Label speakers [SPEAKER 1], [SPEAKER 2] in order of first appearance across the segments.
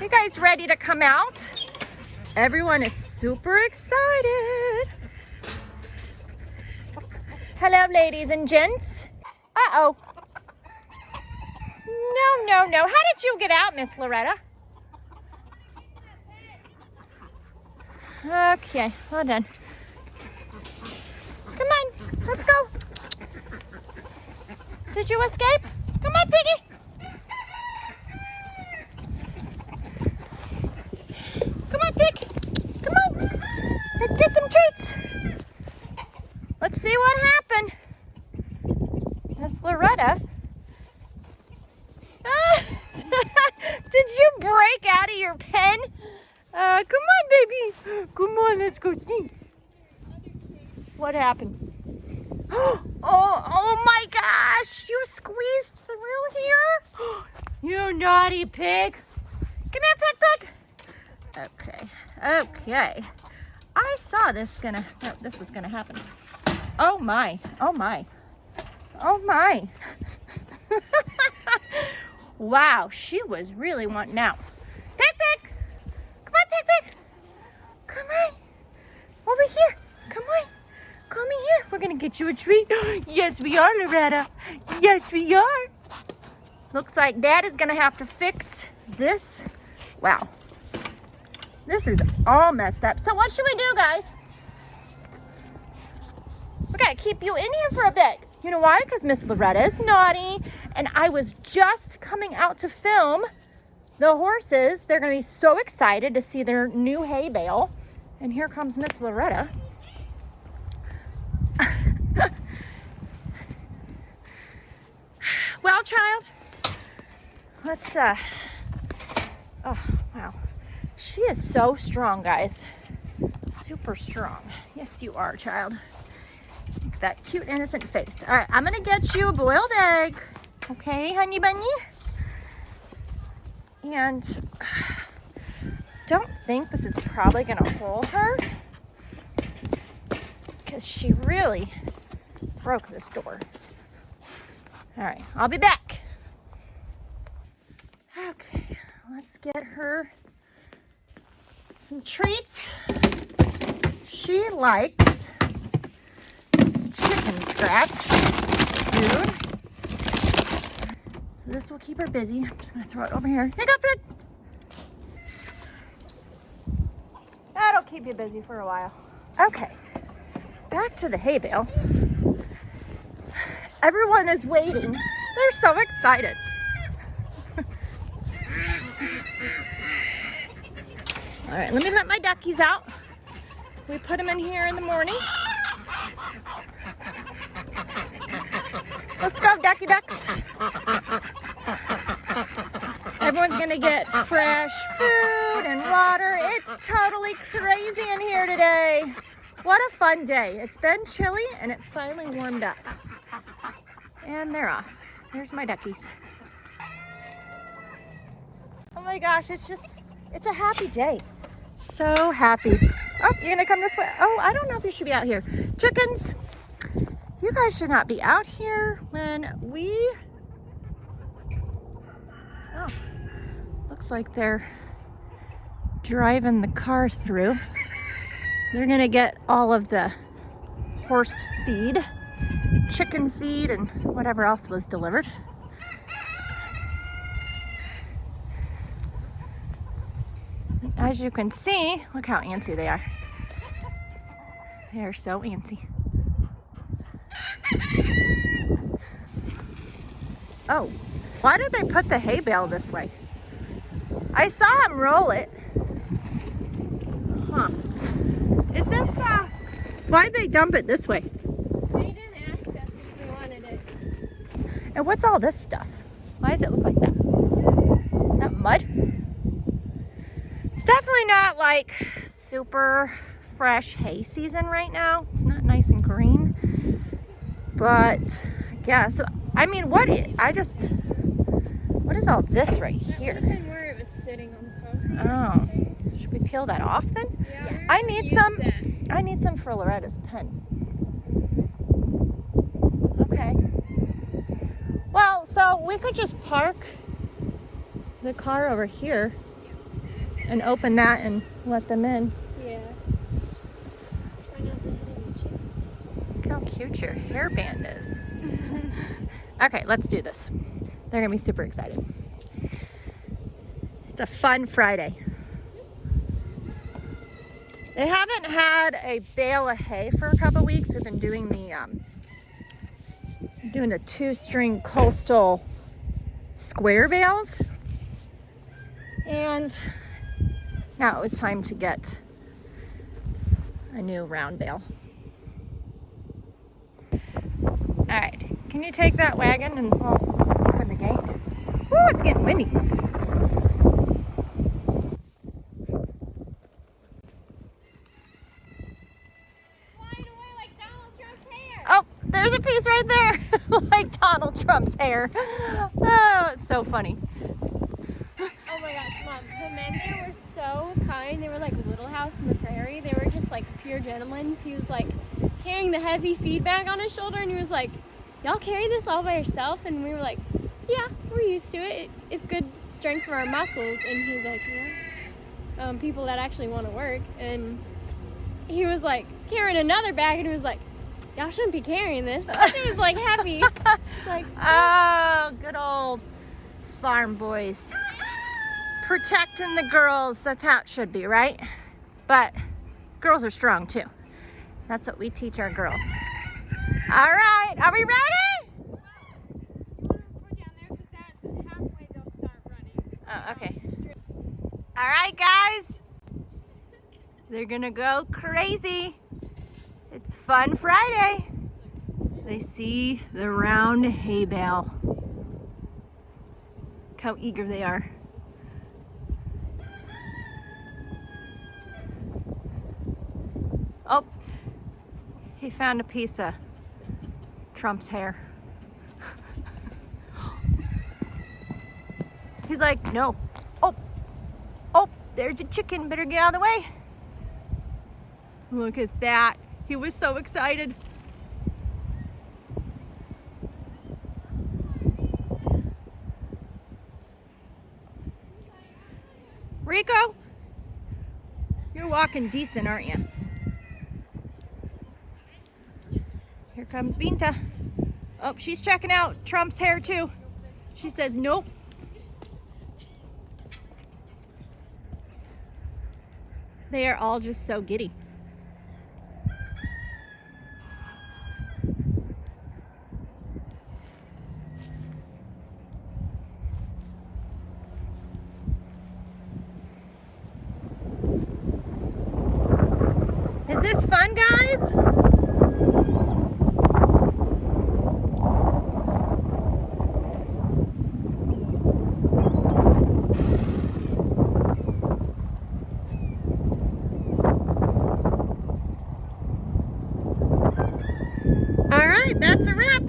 [SPEAKER 1] You guys ready to come out? Everyone is super excited. Hello, ladies and gents. Uh-oh. No, no, no. How did you get out, Miss Loretta? Okay, well done. Come on, let's go. Did you escape? Come on, Piggy. Come on, Pig. Come on. Let's get some treats. Let's see what happened. Miss Loretta. Ah, Did you break out of your pen? Uh, come on, baby. Come on, let's go see. What happened? Oh, oh my gosh! You squeezed through here? You naughty pig. Come here, pig, pig. Okay, okay. I saw this gonna, no, this was gonna happen. Oh my, oh my, oh my. wow, she was really wanting out. Pig, pig. Come on, pig, pig. Come on. Over here. Come on. Come in here. We're going to get you a treat. Yes, we are, Loretta. Yes, we are. Looks like Dad is to have to fix this. Wow. This is all messed up. So what should we do, guys? We're gonna keep you in here for a bit. You know why? Because Miss Loretta is naughty. And I was just coming out to film the horses. They're to be so excited to see their new hay bale. And here comes Miss Loretta. Well, child, let's, uh, oh, wow. She is so strong, guys. Super strong. Yes, you are, child. Look at that cute, innocent face. All right, I'm gonna get you a boiled egg. Okay, honey bunny? And don't think this is probably gonna hold her because she really broke this door. All right, I'll be back. Okay, let's get her some treats. She likes chicken scratch food. So this will keep her busy. I'm just gonna throw it over here. Here you go, Pig. That'll keep you busy for a while. Okay, back to the hay bale. Everyone is waiting. They're so excited. All right, let me let my duckies out. We put them in here in the morning. Let's go, ducky ducks. Everyone's gonna get fresh food and water. It's totally crazy in here today. What a fun day. It's been chilly and it finally warmed up. And they're off. There's my duckies. Oh my gosh, it's just, it's a happy day. So happy. Oh, you're gonna come this way? Oh, I don't know if you should be out here. Chickens, you guys should not be out here when we, oh, looks like they're driving the car through. They're gonna get all of the horse feed, chicken feed, and whatever else was delivered. As you can see, look how antsy they are. They are so antsy. Oh, why did they put the hay bale this way? I saw him roll it. Huh. Is this, uh, why'd they dump it this way?
[SPEAKER 2] They didn't ask us if we wanted it.
[SPEAKER 1] And what's all this stuff? Why does it look like that? Is that mud? It's definitely not like super fresh hay season right now. It's not nice and green. But yeah, so I mean, what i- I just, what is all this right here?
[SPEAKER 2] would been where it was sitting on the concrete.
[SPEAKER 1] Oh, should we peel that off then?
[SPEAKER 2] Yeah,
[SPEAKER 1] I need some-
[SPEAKER 2] that.
[SPEAKER 1] I need some for Loretta's pen. Okay. Well, so we could just park the car over here and open that and let them in.
[SPEAKER 2] Yeah. Try not to hit any chickens.
[SPEAKER 1] Look how cute your hairband is. okay, let's do this. They're gonna be super excited. It's a fun Friday. They haven't had a bale of hay for a couple weeks. We've been doing the um, doing the two-string coastal square bales, and now it was time to get a new round bale. All right, can you take that wagon and well, open the gate? Oh, it's getting windy.
[SPEAKER 2] Flying away like Donald Trump's hair.
[SPEAKER 1] Oh, there's a piece right there, like Donald Trump's hair. Oh, it's so funny.
[SPEAKER 2] Oh my gosh, mom. The men there were so kind. They were like Little House in the Prairie. They were just like pure gentlemen. He was like carrying the heavy feed bag on his shoulder and he was like, Y'all carry this all by yourself? And we were like, Yeah, we're used to it. It's good strength for our muscles. And he was like, Yeah. Um, people that actually want to work. And he was like carrying another bag and he was like, Y'all shouldn't be carrying this. He was like happy. It's like,
[SPEAKER 1] Oh, good old farm boys. Protecting the girls, that's how it should be, right? But girls are strong too. That's what we teach our girls. All right, are we ready? Oh, okay. All right, guys. They're gonna go crazy. It's Fun Friday. They see the round hay bale. Look how eager they are. Oh, he found a piece of Trump's hair. He's like, no. Oh, oh, there's a chicken. Better get out of the way. Look at that. He was so excited. Rico, you're walking decent, aren't you? Here comes Binta. Oh, she's checking out Trump's hair too. She says, nope. They are all just so giddy. Is this fun, guys? All right, that's a wrap.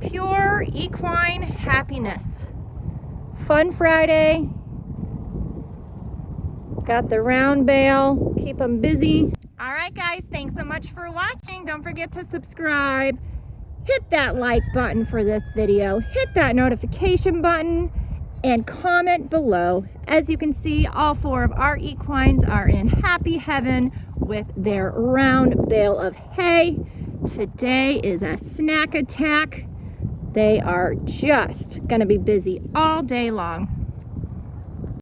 [SPEAKER 1] Pure equine happiness. Fun Friday. Got the round bale, keep them busy. All right, guys, thanks so much for watching. Don't forget to subscribe. Hit that like button for this video. Hit that notification button and comment below. As you can see, all four of our equines are in happy heaven with their round bale of hay. Today is a snack attack. They are just gonna be busy all day long.